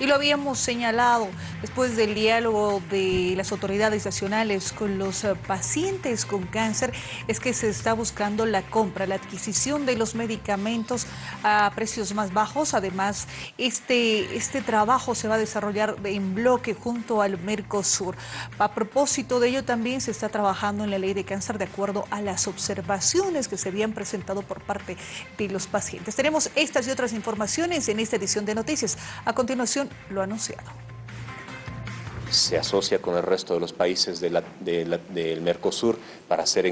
Y lo habíamos señalado después del diálogo de las autoridades nacionales con los eh, pacientes con cáncer, es que se está buscando la compra, la adquisición de los medicamentos a precios más bajos. Además, este, este trabajo se va a desarrollar en bloque junto al Mercosur. A propósito de ello, también se está trabajando en la ley de cáncer de acuerdo a las observaciones que se habían presentado por parte de los pacientes. Tenemos estas y otras informaciones en esta edición de Noticias. A continuación, lo ha anunciado. Se asocia con el resto de los países del Mercosur para hacer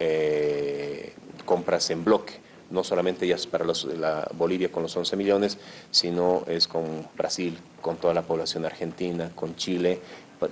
eh, compras en bloque no solamente ya es para la Bolivia con los 11 millones, sino es con Brasil, con toda la población argentina, con Chile,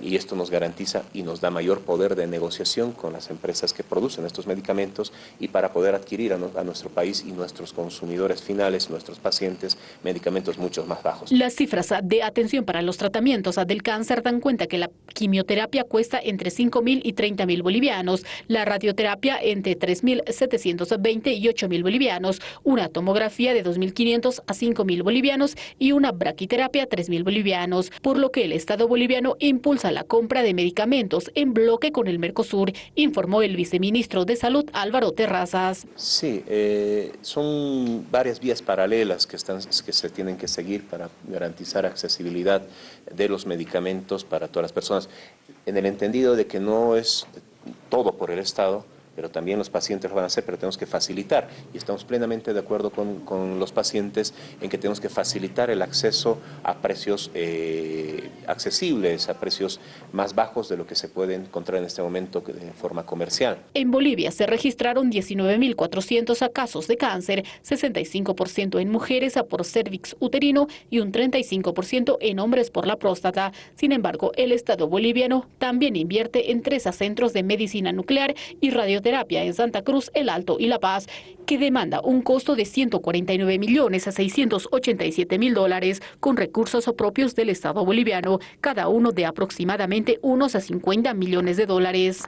y esto nos garantiza y nos da mayor poder de negociación con las empresas que producen estos medicamentos y para poder adquirir a, nuestro país y nuestros consumidores finales, nuestros pacientes, medicamentos mucho más bajos. Las cifras de atención para los tratamientos del cáncer dan cuenta que la quimioterapia cuesta entre 5 mil y 30 mil bolivianos, la radioterapia entre 3 mil 720 y 8 mil bolivianos, una tomografía de 2.500 a 5 mil bolivianos y una braquiterapia 3 mil bolivianos, por lo que el Estado boliviano impulsa a la compra de medicamentos en bloque con el Mercosur, informó el viceministro de Salud Álvaro Terrazas. Sí, eh, son varias vías paralelas que, están, que se tienen que seguir para garantizar accesibilidad de los medicamentos para todas las personas, en el entendido de que no es todo por el Estado, pero también los pacientes lo van a hacer, pero tenemos que facilitar. Y estamos plenamente de acuerdo con, los pacientes en que tenemos que facilitar el acceso a precios eh, accesibles, a precios más bajos de lo que se puede encontrar en este momento de forma comercial. En Bolivia se registraron 19.400 casos de cáncer, 65% en mujeres por cervix uterino y un 35% en hombres por la próstata. Sin embargo, el Estado boliviano también invierte en tres centros de medicina nuclear y radioterapia en Santa Cruz, El Alto y La Paz, que demanda un costo de 149 millones a 687 mil dólares con recursos propios del Estado boliviano, cada uno de aproximadamente unos a 50 millones de dólares.